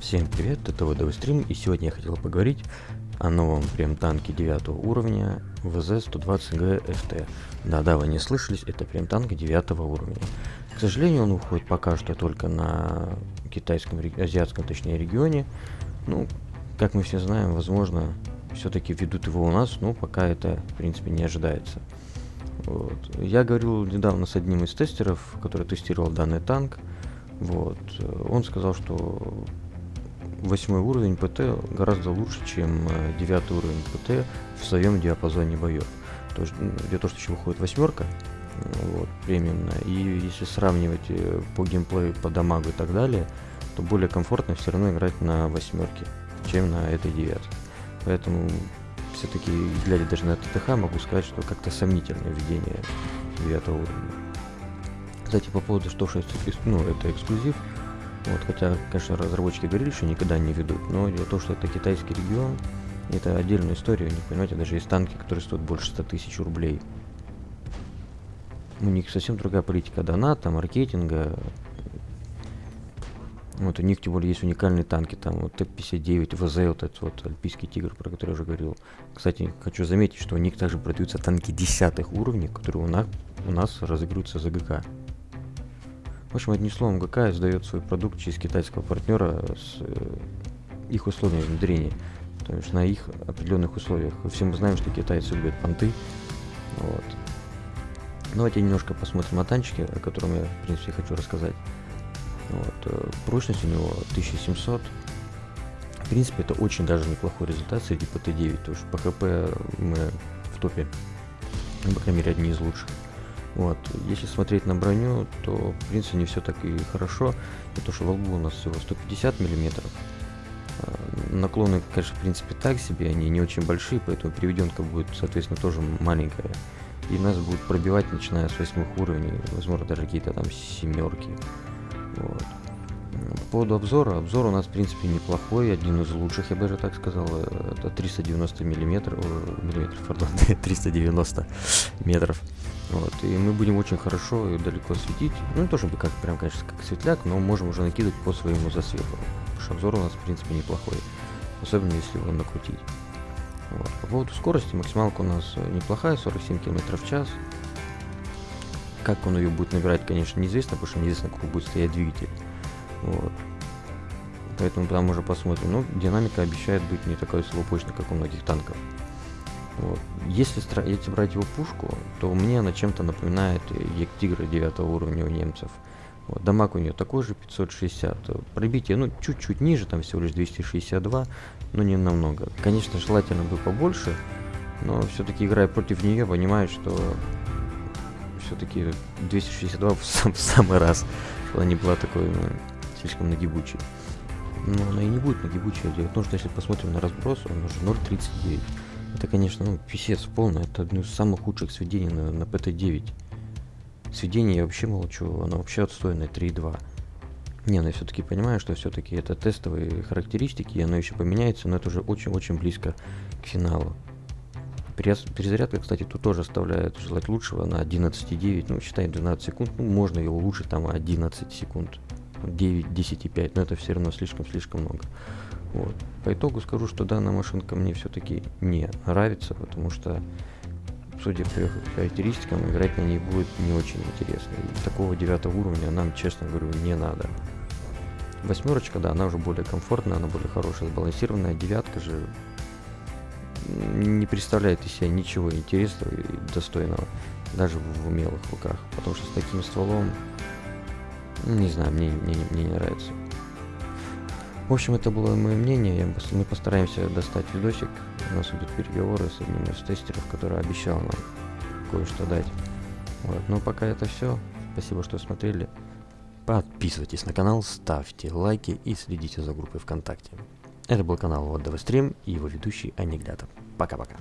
Всем привет, это ВДВ и сегодня я хотел поговорить о новом прем танке 9 уровня ВЗ-120Г ФТ. Да-да, вы не слышались, это прем танк 9 уровня. К сожалению, он уходит пока что только на китайском, азиатском, точнее, регионе. Ну, как мы все знаем, возможно, все-таки ведут его у нас, но пока это, в принципе, не ожидается. Вот. Я говорил недавно с одним из тестеров, который тестировал данный танк. Вот. Он сказал, что восьмой уровень ПТ гораздо лучше, чем э, девятый уровень ПТ в своем диапазоне боев. То есть, где то, что еще выходит восьмерка, вот, премиумная, и если сравнивать э, по геймплею, по дамагу и так далее, то более комфортно все равно играть на восьмерке, чем на этой девятке. Поэтому все-таки, глядя даже на ТТХ, могу сказать, что как-то сомнительное введение девятого уровня. Кстати, по поводу, что, что ну, это эксклюзив, вот, хотя, конечно, разработчики говорили, что никогда не ведут, но дело в том, что это китайский регион, это отдельная история, них, понимаете, даже есть танки, которые стоят больше 100 тысяч рублей. У них совсем другая политика доната, маркетинга. Вот у них, тем более, есть уникальные танки, там вот Т-59, ВЗ, вот этот вот Альпийский Тигр, про который я уже говорил. Кстати, хочу заметить, что у них также продаются танки десятых уровней, которые у нас, у нас разыгрываются за ГК. В общем, одним словом, ГК издает свой продукт через китайского партнера с э, их условиями внедрения. То есть на их определенных условиях. Все мы знаем, что китайцы любят понты. Вот. Давайте немножко посмотрим на танчики, о котором я, в принципе, хочу рассказать. Вот. Э, прочность у него 1700. В принципе, это очень даже неплохой результат среди ПТ-9, потому что по ХП мы в топе, по крайней мере, одни из лучших. Вот. Если смотреть на броню, то в принципе не все так и хорошо. То, что во лбу у нас всего 150 миллиметров. А, наклоны, конечно, в принципе так себе, они не очень большие, поэтому переведенка будет, соответственно, тоже маленькая. И нас будут пробивать, начиная с восьмых уровней, возможно, даже какие-то там семерки. Вот. По поводу обзора, обзор у нас, в принципе, неплохой, один из лучших, я бы даже так сказал, это 390 миллиметров, миллиметров, пардон, 390 метров. Вот, и мы будем очень хорошо и далеко светить. Ну, не то чтобы как прям, конечно, как светляк, но можем уже накидывать по своему засвету. Потому что обзор у нас, в принципе, неплохой. Особенно, если его накрутить. Вот. По поводу скорости, максималка у нас неплохая, 47 км в час. Как он ее будет набирать, конечно, неизвестно, потому что неизвестно, какой будет стоять двигатель. Вот. Поэтому там уже посмотрим. Но динамика обещает быть не такой слабопочной, как у многих танков. Вот. Если, если брать его пушку, то мне она чем-то напоминает Ектигра 9 уровня у немцев. Вот, дамаг у нее такой же 560. Пробитие, ну, чуть-чуть ниже, там всего лишь 262, но не намного. Конечно, желательно бы побольше, но все-таки играя против нее, понимаю, что все-таки 262 в, сам, в самый раз, что она не была такой ну, слишком нагибучей. Но она и не будет нагибучей. Дело в том, что если посмотрим на разброс, он уже 0.39. Это, конечно, ну, писец полный. Это одно из самых худших сведений на, на PT9. Сведение я вообще молчу, оно вообще отстойное 3.2. Не, ну я все-таки понимаю, что все-таки это тестовые характеристики, и оно еще поменяется, но это уже очень-очень близко к финалу. Перезарядка, кстати, тут тоже оставляет желать лучшего на 11.9, ну, считаем 12 секунд, ну, можно его улучшить там 11 секунд, 9, 10.5, но это все равно слишком-слишком много. Вот. По итогу скажу, что данная машинка мне все-таки не нравится, потому что, судя по характеристикам, играть на ней будет не очень интересно. И такого девятого уровня нам, честно говорю, не надо. Восьмерочка, да, она уже более комфортная, она более хорошая, сбалансированная. Девятка же не представляет из себя ничего интересного и достойного, даже в умелых руках. Потому что с таким стволом, не знаю, мне, мне, мне не нравится. В общем, это было мое мнение. Мы постараемся достать видосик. У нас идут переговоры с одним из тестеров, который обещал нам кое-что дать. Вот. Но пока это все. Спасибо, что смотрели. Подписывайтесь на канал, ставьте лайки и следите за группой ВКонтакте. Это был канал Вот Стрим и его ведущий Анекдатов. Пока-пока.